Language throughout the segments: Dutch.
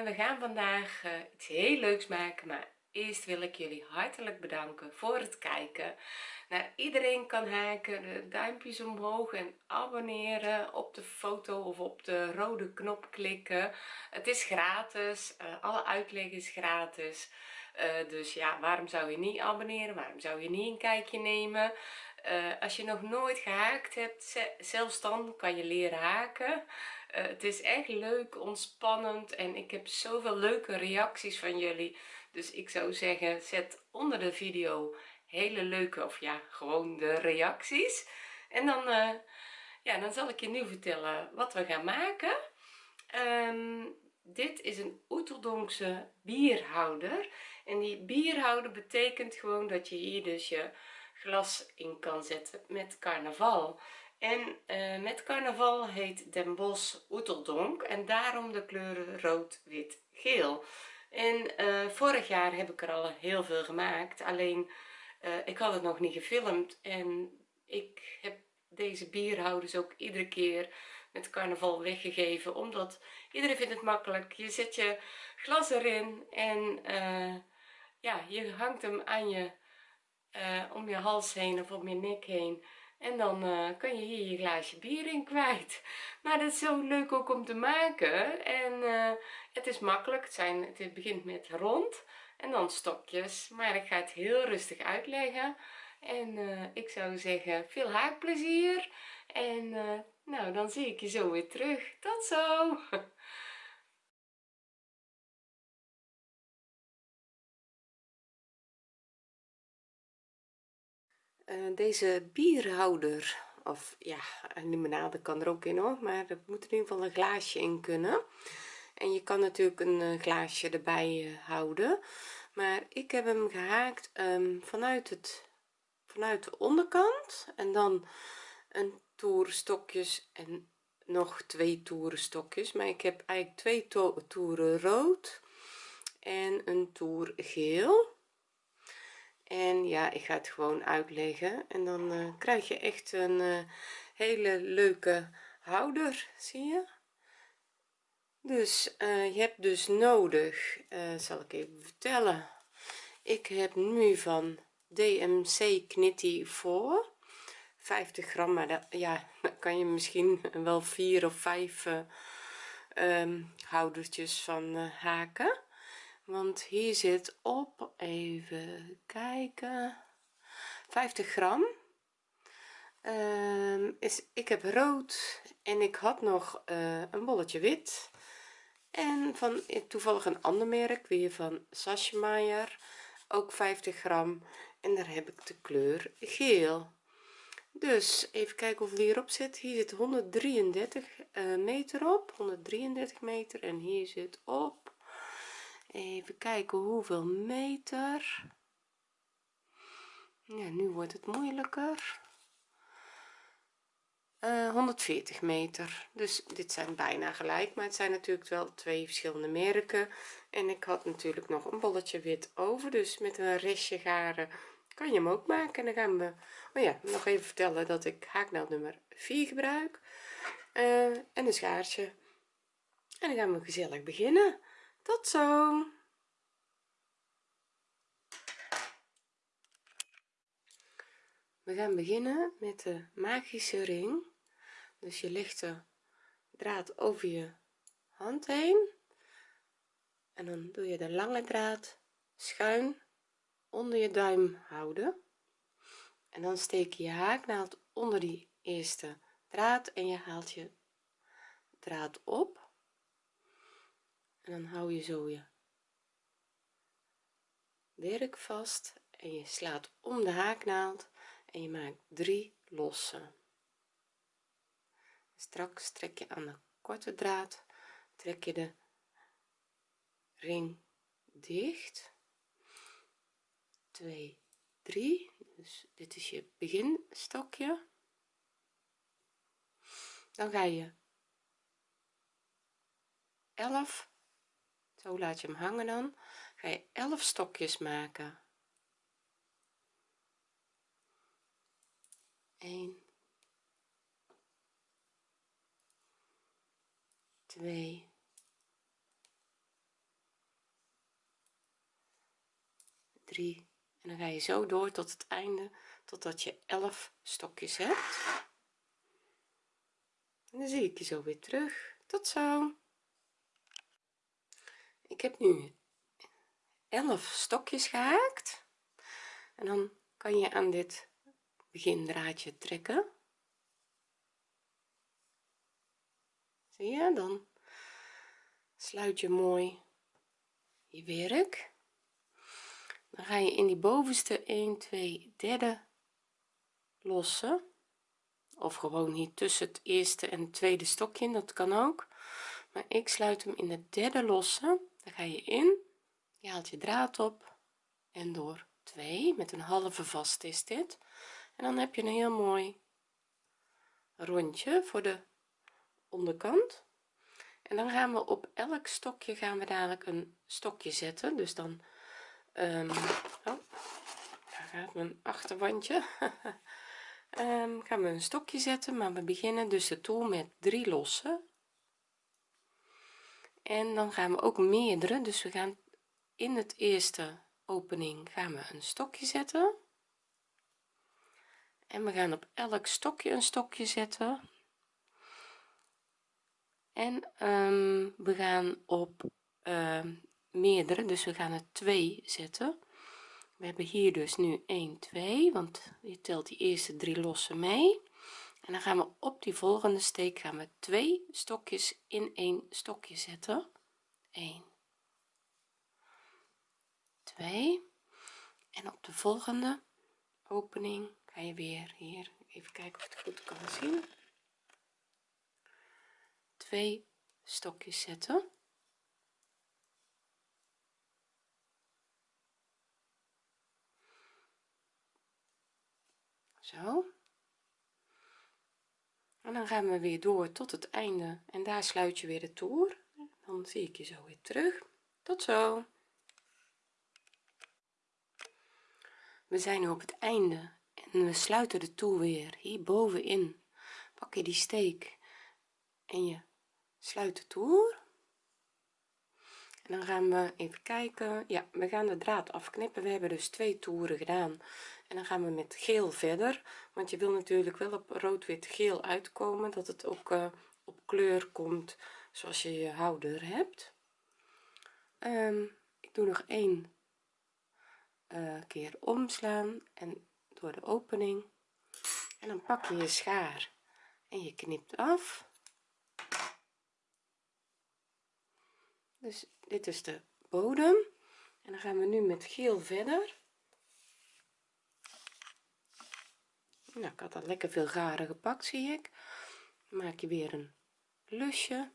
uh, we gaan vandaag uh, iets heel leuks maken maar eerst wil ik jullie hartelijk bedanken voor het kijken. Naar iedereen kan haken duimpjes omhoog en abonneren op de foto of op de rode knop klikken. Het is gratis uh, alle uitleg is gratis. Dus ja waarom zou je niet abonneren? Waarom zou je niet een kijkje nemen? Als je nog nooit gehaakt hebt zelfs dan kan je leren haken uh, het is echt leuk ontspannend en ik heb zoveel leuke reacties van jullie. Dus ik zou zeggen zet onder de video hele leuke of ja gewoon de reacties. En dan uh, ja dan zal ik je nu vertellen wat we gaan maken. Um, dit is een oeteldonkse bierhouder. En die bierhouder betekent gewoon dat je hier dus je glas in kan zetten met carnaval en uh, met carnaval heet Den Bosch Oeteldonk en daarom de kleuren rood wit geel. En uh, vorig jaar heb ik er al heel veel gemaakt alleen uh, ik had het nog niet gefilmd en ik heb deze bierhouders ook iedere keer met carnaval weggegeven omdat iedereen vindt het makkelijk. Je zet je glas erin en ja je hangt hem aan je om je hals heen of om je nek heen en dan uh, kan je hier je glaasje bier in kwijt. Maar dat is zo leuk ook om te maken. En uh, het is makkelijk. Het, zijn, het begint met rond en dan stokjes. Maar ik ga het heel rustig uitleggen. En uh, ik zou zeggen veel haakplezier. En nou dan zie ik je zo weer terug. Tot zo deze bierhouder of ja een limonade kan er ook in hoor. Maar er moet in ieder geval een glaasje in kunnen. En je kan natuurlijk een uh, glaasje erbij uh, houden. Maar ik heb hem gehaakt um, vanuit het vanuit de onderkant. En dan een toer stokjes en nog twee toeren stokjes maar ik heb eigenlijk twee to toeren rood en een toer geel en ja ik ga het gewoon uitleggen. En dan uh, krijg je echt een uh, hele leuke houder zie je? Dus uh, je hebt dus nodig zal ik even vertellen. Ik heb nu van DMC Knitty voor 50 gram maar dat, ja kan je misschien wel vier of vijf um, houdertjes van haken want hier zit op even kijken. 50 gram. Um, is ik heb rood en ik had nog uh, een bolletje wit. En van toevallig een ander merk weer van Sasjemeyer ook 50 gram en daar heb ik de kleur geel. Dus even kijken hoeveel hierop zit. Hier zit 133 uh, meter op 133 meter. En hier zit op even kijken hoeveel meter. Ja nu wordt het moeilijker. Uh, eh, 140 meter. Dus dit zijn bijna gelijk maar het zijn natuurlijk wel twee verschillende merken. En ik had natuurlijk nog een bolletje wit over dus met een restje garen kan je hem ook maken. En dan gaan we oh ja nog even vertellen dat ik haaknaald nummer 4 gebruik. Uh, en een schaartje. En dan gaan we gezellig beginnen tot zo. We gaan beginnen met de magische ring. Dus je legt de draad over je hand heen. En dan doe je de lange draad schuin onder je duim houden. En dan steek je je haaknaald onder die eerste draad en je haalt je draad op en dan hou je zo je werk vast en je slaat om de haaknaald en je maakt drie losse straks trek je aan de korte draad trek je de ring dicht. 2 3 dus dit is je beginstokje. Dan ga je 11 zo laat je hem hangen dan. Ga je 11 stokjes maken. 1 2 3 en dan ga je zo door tot het einde totdat je 11 stokjes hebt. En dan zie ik je zo weer terug. Tot zo heb nu 11 stokjes gehaakt. En dan kan je aan dit begindraadje trekken. Zie je dan sluit je mooi je werk. Dan ga je in die bovenste 1 2 derde lossen. Of gewoon hier tussen het eerste en tweede stokje dat kan ook. Maar ik sluit hem in de derde losse dan ga je in je haalt je draad op en door. 2 met een halve vast is dit. En dan heb je een heel mooi rondje voor de onderkant. En dan gaan we op elk stokje gaan we dadelijk een stokje zetten. Dus dan um, oh, gaat mijn achterwandje. Um, gaan we een stokje zetten maar we beginnen dus de toer met drie losse en dan gaan we ook meerdere. Dus we gaan in het eerste opening gaan we een stokje zetten. En we gaan op elk stokje een stokje zetten. En um, we gaan op uh, meerdere. Dus we gaan er 2 zetten. We hebben hier dus nu 1 2 want je telt die eerste drie losse mee en dan gaan we op die volgende steek gaan we twee stokjes in één stokje zetten. 1 2 en op de volgende opening ga je weer hier even kijken of het goed kan zien. Twee stokjes zetten. Zo en dan gaan we weer door tot het einde. En daar sluit je weer de toer. Dan zie ik je zo weer terug. Tot zo. We zijn nu op het einde. En we sluiten de toer weer. Hier bovenin pak je die steek. En je sluit de toer. En dan gaan we even kijken. Ja we gaan de draad afknippen. We hebben dus twee toeren gedaan en dan gaan we met geel verder want je wil natuurlijk wel op rood wit geel uitkomen dat het ook uh, op kleur komt zoals je je houder hebt. Um, ik doe nog één uh, keer omslaan en door de opening. En dan pak je je schaar en je knipt af. Dus dit is de bodem. En dan gaan we nu met geel verder nou ik had al lekker veel garen gepakt zie ik. Maak je weer een lusje.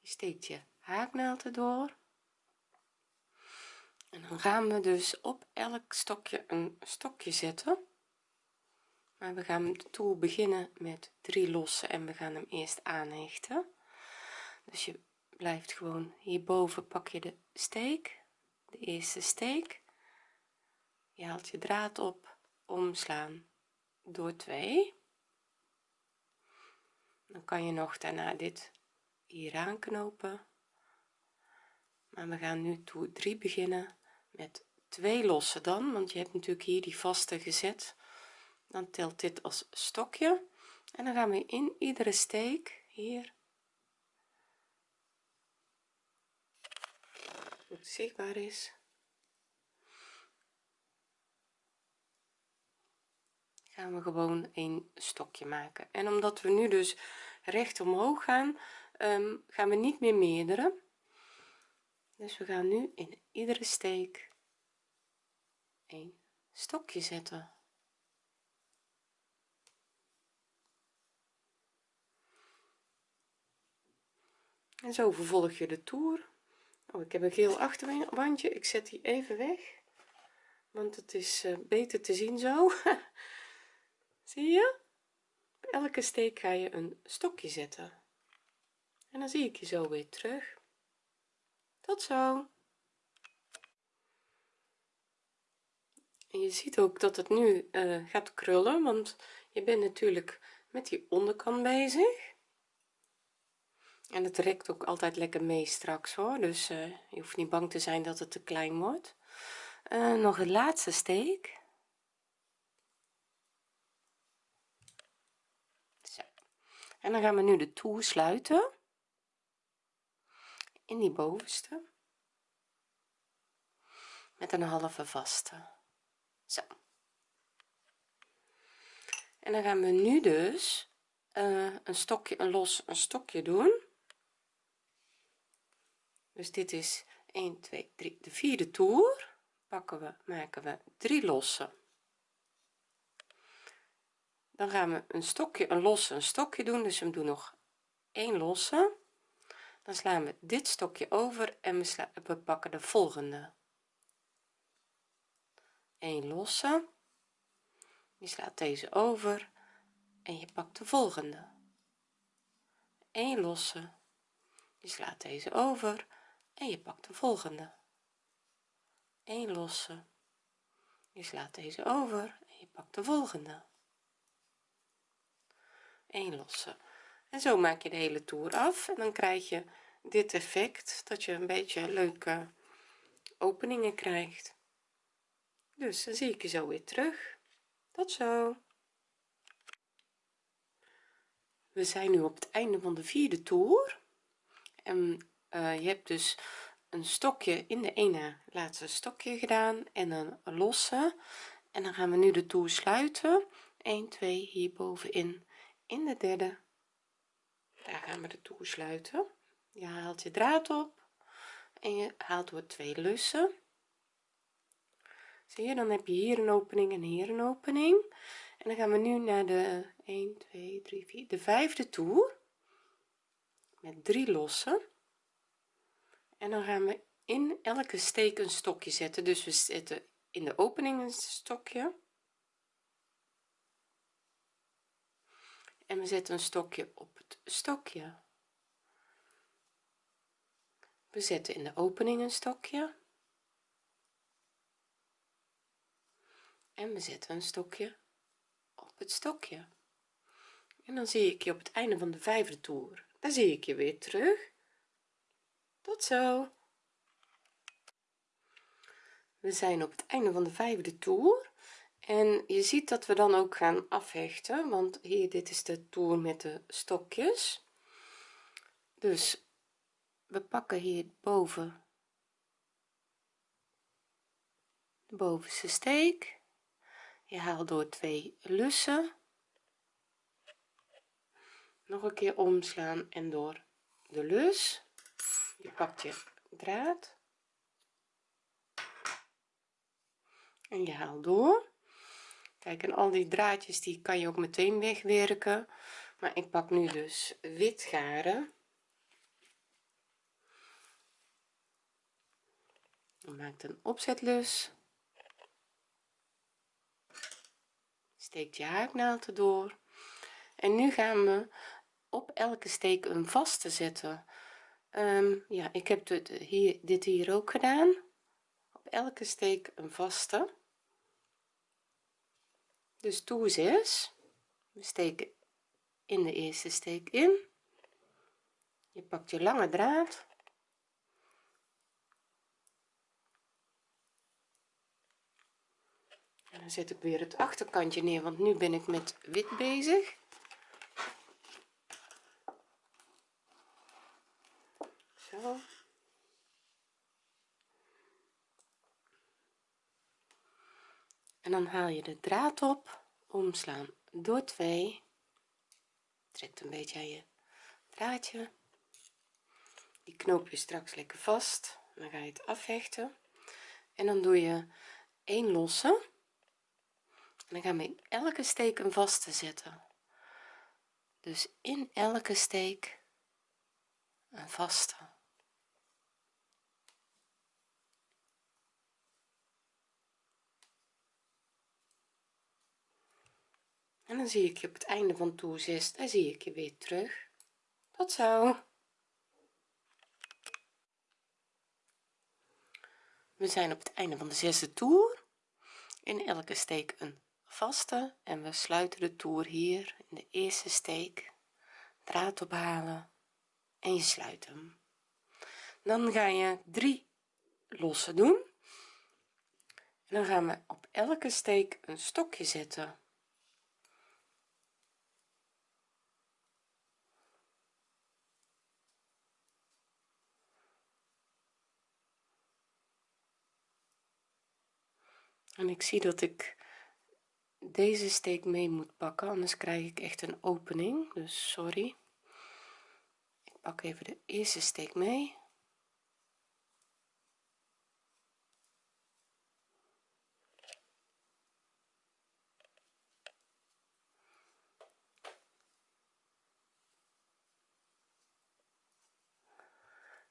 Je steekt je haaknaald erdoor en dan gaan we dus op elk stokje een stokje zetten. Maar we gaan de toer beginnen met drie losse en we gaan hem eerst aanhechten. Dus je blijft gewoon hierboven pak je de steek de eerste steek je haalt je draad op omslaan door 2 dan kan je nog daarna dit hier aanknopen. Maar we gaan nu toer 3 beginnen met twee lossen dan want je hebt natuurlijk hier die vaste gezet. Dan telt dit als stokje. En dan gaan we in iedere steek hier. Goed zichtbaar is gaan we gewoon een stokje maken. En omdat we nu dus recht omhoog gaan um, gaan we niet meer meerdere dus we gaan nu in iedere steek een stokje zetten. En zo vervolg je de toer. Oh, ik heb een geel achterwandje. Ik zet die even weg want het is uh, beter te zien zo zie je? Bij elke steek ga je een stokje zetten. En dan zie ik je zo weer terug. Tot zo. En je ziet ook dat het nu uh, gaat krullen want je bent natuurlijk met die onderkant bezig. En het rekt ook altijd lekker mee straks hoor. Dus uh, je hoeft niet bang te zijn dat het te klein wordt. Uh, nog de laatste steek Zo. En dan gaan we nu de toer sluiten. In die bovenste. Met een halve vaste. Zo. En dan gaan we nu dus uh, een stokje een los een stokje doen. Dus dit is 1 2 3 de vierde toer. Pakken we maken we drie losse dan gaan we een stokje een losse een stokje doen. Dus we doen nog één losse. Dan slaan we dit stokje over en we, pakken de volgende. 1 losse. Je slaat deze over en je pakt de volgende. 1 losse. Je slaat deze over en je pakt de volgende. 1 losse. Je slaat deze over en je pakt de volgende 1 losse. En zo maak je de hele toer af en dan krijg je dit effect dat je een beetje leuke openingen krijgt. Dus dan zie ik je zo weer terug. Tot zo. We zijn nu op het einde van de vierde toer. En uh, je hebt dus een stokje in de ene laatste stokje gedaan en een losse. En dan gaan we nu de toer sluiten. 1 2 hier bovenin in de derde. Daar gaan we de toer sluiten. Je haalt je draad op en je haalt door twee lussen. Zie je dan heb je hier een opening en hier een opening. En dan gaan we nu naar de 1 2 3 4 de vijfde toer. Met drie lossen. En dan gaan we in elke steek een stokje zetten. Dus we zetten in de opening een stokje en we zetten een stokje op het stokje. We zetten in de opening een stokje. En we zetten een stokje op het stokje. En dan zie ik je op het einde van de vijfde toer. Dan zie ik je weer terug. Tot zo. We zijn op het einde van de vijfde toer en je ziet dat we dan ook gaan afhechten want hier dit is de toer met de stokjes. Dus we pakken hier boven de bovenste steek. Je haalt door twee lussen. Nog een keer omslaan en door de lus. Je pakt je draad. En je haalt door kijk en al die draadjes die kan je ook meteen wegwerken. Maar ik pak nu dus wit garen. Dan maakt een opzetlus. Steekt je haaknaald erdoor en nu gaan we op elke steek een vaste zetten. Um, ja ik heb dit hier dit hier ook gedaan. Op elke steek een vaste dus toer 6 we steken in de eerste steek in. Je pakt je lange draad. En dan zet ik weer het achterkantje neer want nu ben ik met wit bezig. Zo en dan haal je de draad op omslaan door 2 trekt een beetje aan je draadje. Die knoop je straks lekker vast. Dan ga je het afhechten. En dan doe je een losse. En dan gaan we in elke steek een vaste zetten. Dus in elke steek een vaste en dan zie ik je op het einde van toer 6 daar zie ik je weer terug. Tot zo. We zijn op het einde van de zesde toer in elke steek een vaste. En we sluiten de toer hier. In de eerste steek. Draad ophalen. En je sluit hem. Dan ga je drie losse doen. En dan gaan we op elke steek een stokje zetten en ik zie dat ik deze steek mee moet pakken anders krijg ik echt een opening. Dus sorry. Ik pak even de eerste steek mee.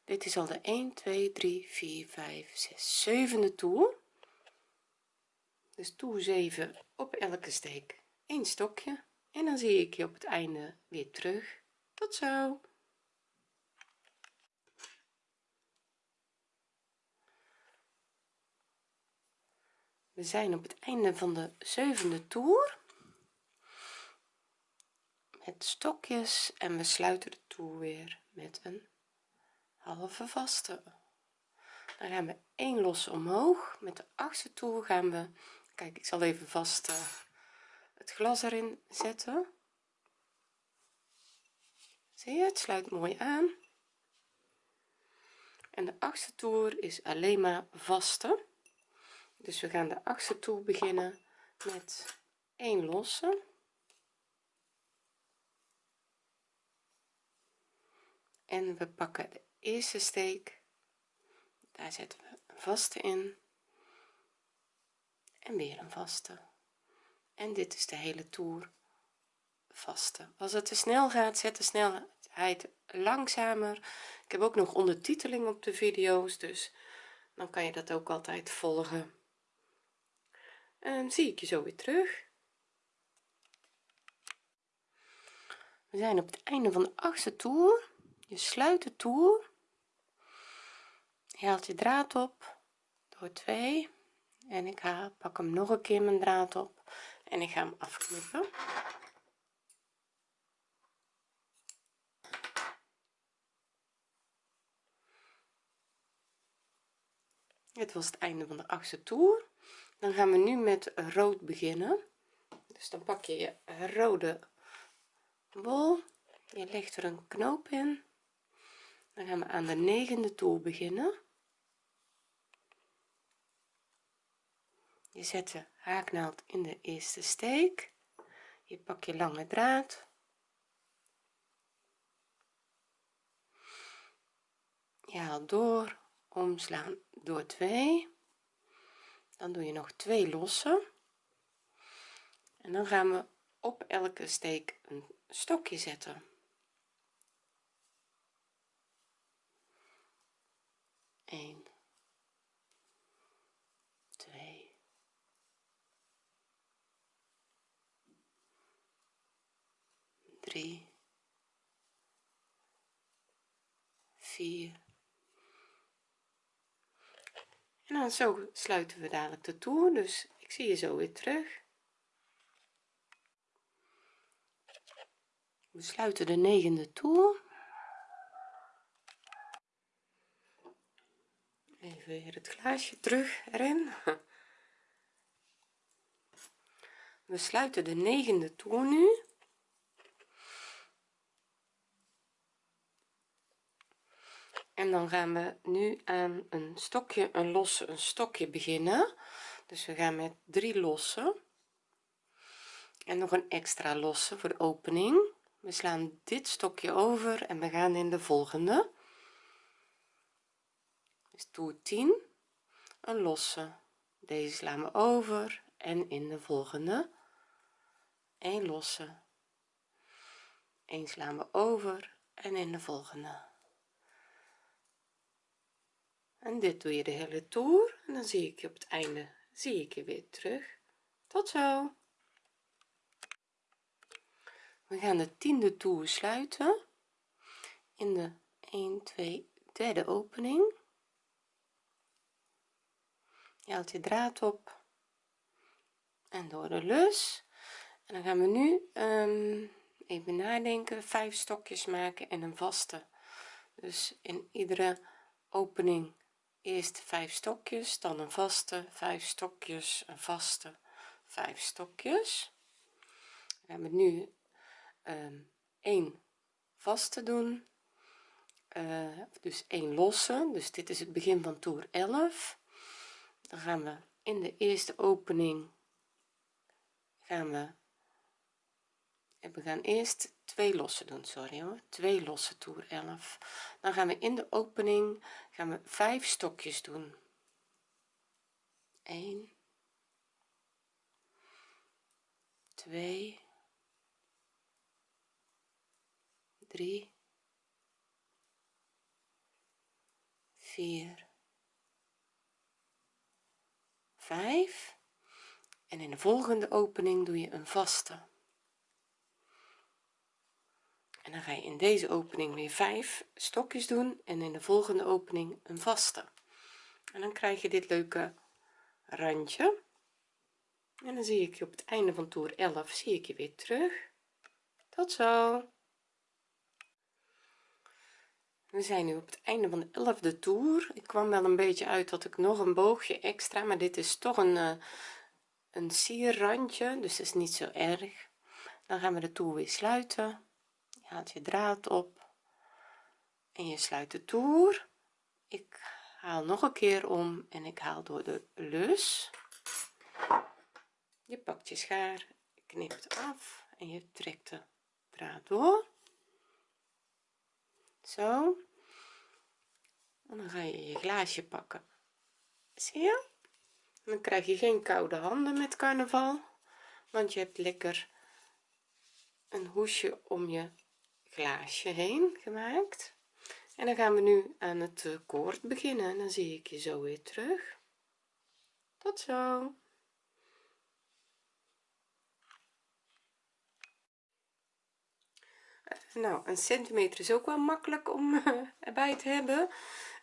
Dit is al de 1 2 3 4 5 6 zevende toer dus toer 7 op elke steek. Een stokje. En dan zie ik je op het einde weer terug. Tot zo. We zijn op het einde van de zevende toer. Met stokjes. En we sluiten de toer weer met een halve vaste. Dan gaan we 1 losse omhoog. Met de achtste toer gaan we kijk ik zal even vast uh, het glas erin zetten. Zie je het sluit mooi aan. En de achtste toer is alleen maar vaste. Dus we gaan de achtste toer beginnen met 1 losse. En we pakken de eerste steek. Daar zetten we vaste in en weer een vaste. En dit is de hele toer vaste. Als het te snel gaat zet de snelheid langzamer. Ik heb ook nog ondertiteling op de video's dus dan kan je dat ook altijd volgen. En zie ik je zo weer terug. We zijn op het einde van de achtste toer. Je sluit de toer. Je haalt je draad op door 2 en ik ga pak hem nog een keer mijn draad op en ik ga hem afknippen. Het was het einde van de achtste toer. Dan gaan we nu met rood beginnen. Dus dan pak je je rode bol. Je legt er een knoop in. Dan gaan we aan de negende toer beginnen je zet de haaknaald in de eerste steek. Je pak je lange draad. Je haalt door omslaan door 2 dan doe je nog twee losse. En dan gaan we op elke steek een stokje zetten. 1 2 3 4 en dan zo sluiten we dadelijk de toer dus ik zie je zo weer terug. We sluiten de negende toer. Even weer het glaasje terug erin. We sluiten de negende toer nu en dan gaan we nu aan een stokje een losse een stokje beginnen. Dus we gaan met drie lossen en nog een extra losse voor de opening. We slaan dit stokje over en we gaan in de volgende. Dus toer 10 een losse. Deze slaan we over en in de volgende. Een losse. 1 slaan we over en in de volgende en dit doe je de hele toer en dan zie ik je op het einde zie ik je weer terug. Tot zo. We gaan de tiende toer sluiten in de 1 2 derde opening. Je haalt je draad op en door de lus. En dan gaan we nu um, even nadenken vijf stokjes maken en een vaste. Dus in iedere opening eerst vijf stokjes dan een vaste vijf stokjes een vaste vijf stokjes. We hebben nu um, ehm, 1 vaste doen uh, dus 1 losse. Dus dit is het begin van toer 11 dan gaan we in de eerste opening gaan we en we gaan eerst twee losse doen sorry hoor. Twee losse toer 11 dan gaan we in de opening gaan we vijf stokjes doen. 1 2 3 4 5 en in de volgende opening doe je een vaste en dan ga je in deze opening weer 5 stokjes doen en in de volgende opening een vaste. En dan krijg je dit leuke randje. En dan zie ik je op het einde van toer 11 zie ik je weer terug. Tot zo. We zijn nu op het einde van de 11e toer. Ik kwam wel een beetje uit dat ik nog een boogje extra maar dit is toch een uh, een sierrandje dus is niet zo erg. Dan gaan we de toer weer sluiten je haalt je draad op en je sluit de toer. Ik haal nog een keer om en ik haal door de lus. Je pakt je schaar knipt af en je trekt de draad door. Zo. En dan ga je je glaasje pakken. Zie je? Dan krijg je geen koude handen met carnaval want je hebt lekker een hoesje om je glaasje heen gemaakt. En dan gaan we nu aan het eh, koord beginnen. En dan zie ik je zo weer terug. Tot zo. Nou een centimeter is ook wel makkelijk om uh, erbij te hebben.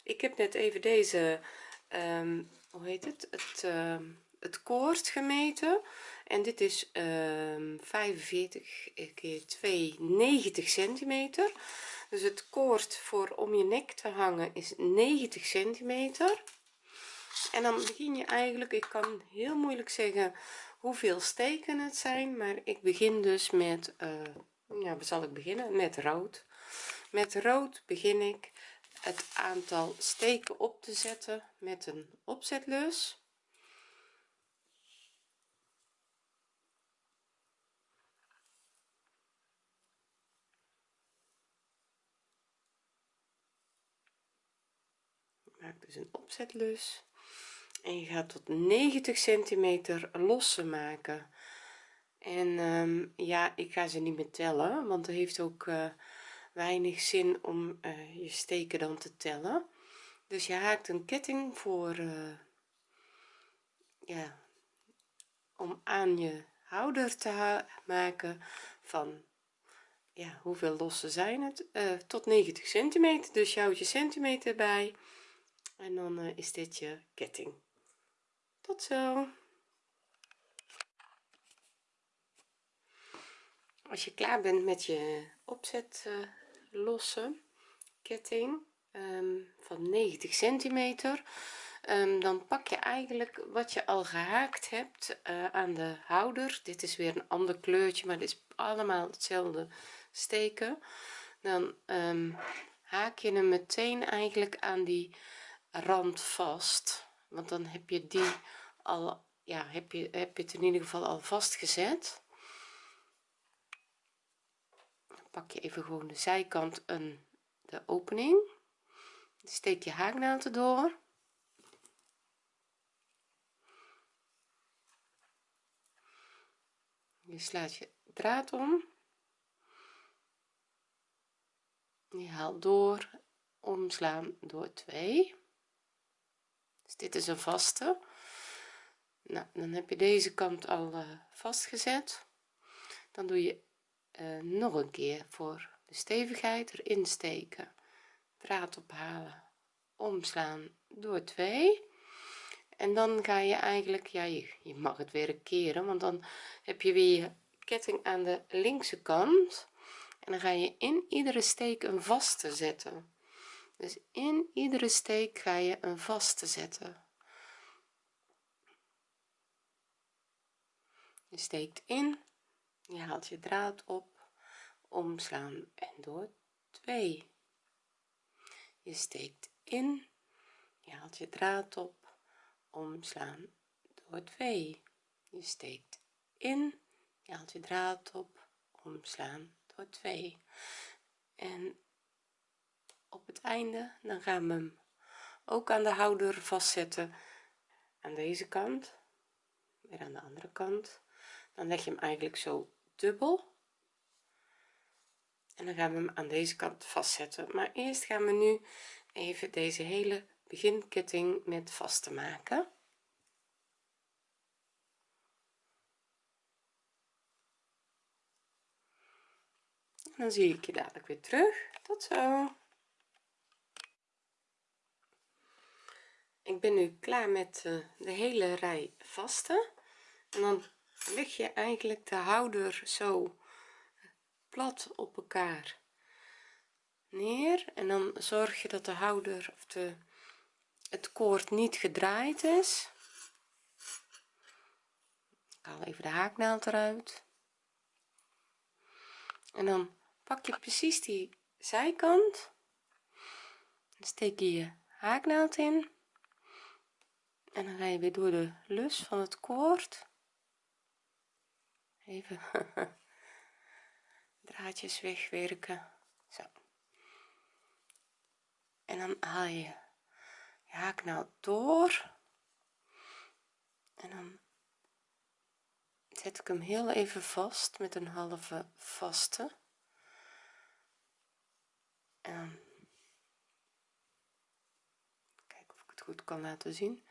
Ik heb net even deze um, hoe heet het? Het uh, het koord gemeten en dit is um, 45 keer 2 90 centimeter. Dus het koord voor om je nek te hangen is 90 centimeter. En dan begin je eigenlijk ik kan heel moeilijk zeggen hoeveel steken het zijn maar ik begin dus met uh, ja zal ik beginnen? Met rood. Met rood begin ik het aantal steken op te zetten met een opzetlus maak dus een opzetlus. En je gaat tot 90 centimeter losse maken. En um, ja ik ga ze niet meer tellen want er heeft ook uh, weinig zin om uh, je steken dan te tellen. Dus je haakt een ketting voor uh, ja om aan je houder te maken van ja hoeveel lossen zijn het? Tot 90 centimeter. Dus je houdt je centimeter bij en dan is dit je ketting. Tot zo. Als je klaar bent met je opzet losse ketting um, van 90 centimeter um, dan pak je eigenlijk wat je al gehaakt hebt uh, aan de houder. Dit is weer een ander kleurtje maar het is allemaal hetzelfde steken. Dan um, haak je hem meteen eigenlijk aan die rand vast want dan heb je die al ja heb je heb je het in ieder geval al vastgezet. Pak je even gewoon de zijkant een de opening. Steek je haaknaald erdoor. Je slaat je draad om. Je haalt door omslaan door 2 dus dit is een vaste. Nou dan heb je deze kant al uh, vastgezet. Dan doe je uh, nog een keer voor de stevigheid erin steken. Draad ophalen omslaan door 2 en dan ga je eigenlijk ja je, je mag het weer keren want dan heb je weer ketting aan de linkse kant. En dan ga je in iedere steek een vaste zetten dus in iedere steek ga je een vaste zetten. Je steekt in je haalt je draad op omslaan en door. 2 je steekt in je haalt je draad op omslaan door. 2 je steekt in je haalt je draad op omslaan door. 2 en op het einde dan gaan we hem ook aan de houder vastzetten. Aan deze kant weer aan de andere kant. Dan leg je hem eigenlijk zo dubbel. En dan gaan we hem aan deze kant vastzetten. Maar eerst gaan we nu even deze hele beginketting met vast te maken. En dan zie ik je dadelijk weer terug. Tot zo ik ben nu klaar met eh, de hele rij vaste en dan leg je eigenlijk de houder zo plat op elkaar neer. En dan zorg je dat de houder of de het koord niet gedraaid is. Ik haal even de haaknaald eruit. En dan pak je precies die zijkant. Steek je je haaknaald in en dan ga je weer door de lus van het koord. Even draadjes wegwerken. Zo. En dan haal je je haaknaald door. En dan zet ik hem heel even vast met een halve vaste. En kijken of ik het goed kan laten zien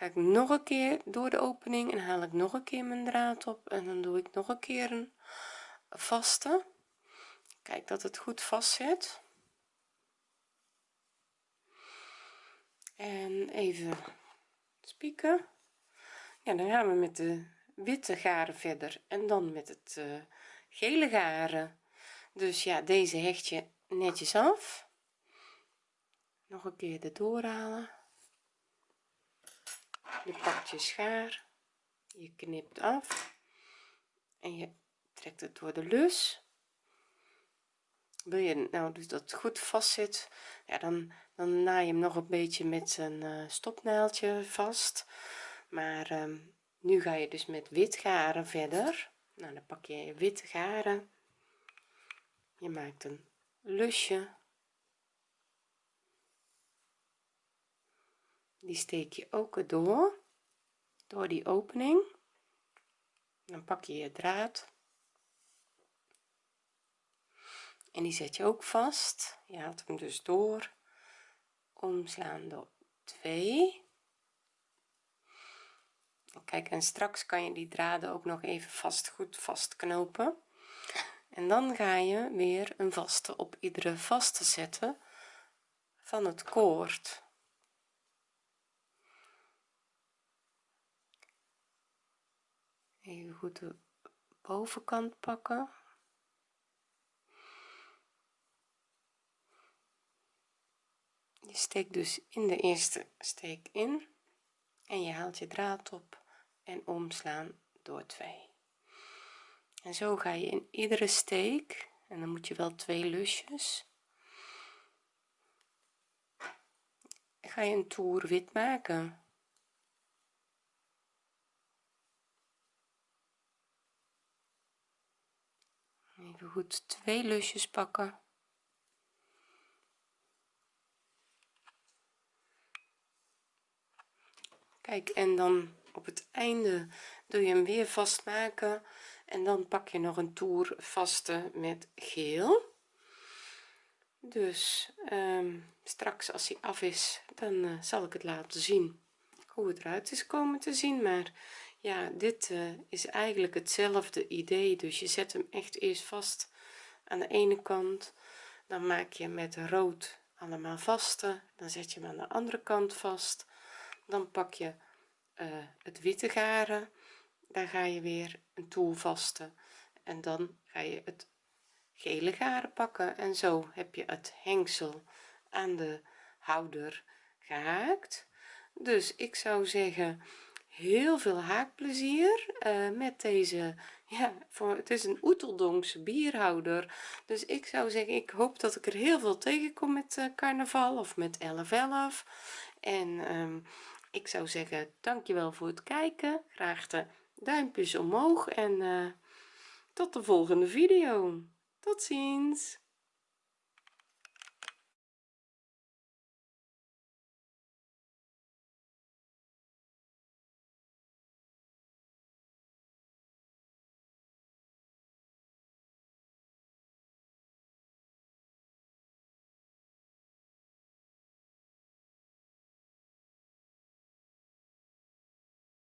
ga ik nog een keer door de opening en haal ik nog een keer mijn draad op en dan doe ik nog een keer een vaste. Kijk dat het goed vast zit en even spieken. Ja dan gaan we met de witte garen verder en dan met het uh, gele garen. Dus ja deze hecht je netjes af. Nog een keer erdoor halen je pakt je schaar je knipt af en je trekt het door de lus wil je nou dus dat het goed vast zit ja dan dan naai je hem nog een beetje met een uh, stopnaaldje vast. Maar um, nu ga je dus met wit garen verder. Nou dan pak je witte garen. Je maakt een lusje die steek je ook door door die opening. Dan pak je je draad. En die zet je ook vast. Je haalt hem dus door. Omslaan door 2 kijk en straks kan je die draden ook nog even vast goed vastknopen. En dan ga je weer een vaste op iedere vaste zetten van het koord even goed de bovenkant pakken. Je steekt dus in de eerste steek in en je haalt je draad op en omslaan door 2 en zo ga je in iedere steek en dan moet je wel twee lusjes ga je een toer wit maken even goed twee lusjes pakken. Kijk en dan op het einde doe je hem weer vastmaken. En dan pak je nog een toer vaste met geel. Dus um, straks als hij af is dan uh, zal ik het laten zien hoe het eruit is komen te zien. Maar ja dit uh, is eigenlijk hetzelfde idee. Dus je zet hem echt eerst vast aan de ene kant. Dan maak je met rood allemaal vaste. Dan zet je hem aan de andere kant vast. Dan pak je uh, het witte garen. Daar ga je weer een toer vasten en dan ga je het gele garen pakken. En zo heb je het hengsel aan de houder gehaakt. Dus ik zou zeggen heel veel haakplezier uh, met deze ja voor het is een oeteldonkse bierhouder. Dus ik zou zeggen ik hoop dat ik er heel veel tegenkom met uh, carnaval of met 11 en um, ik zou zeggen dankjewel voor het kijken. Graag de duimpjes omhoog en uh, tot de volgende video. Tot ziens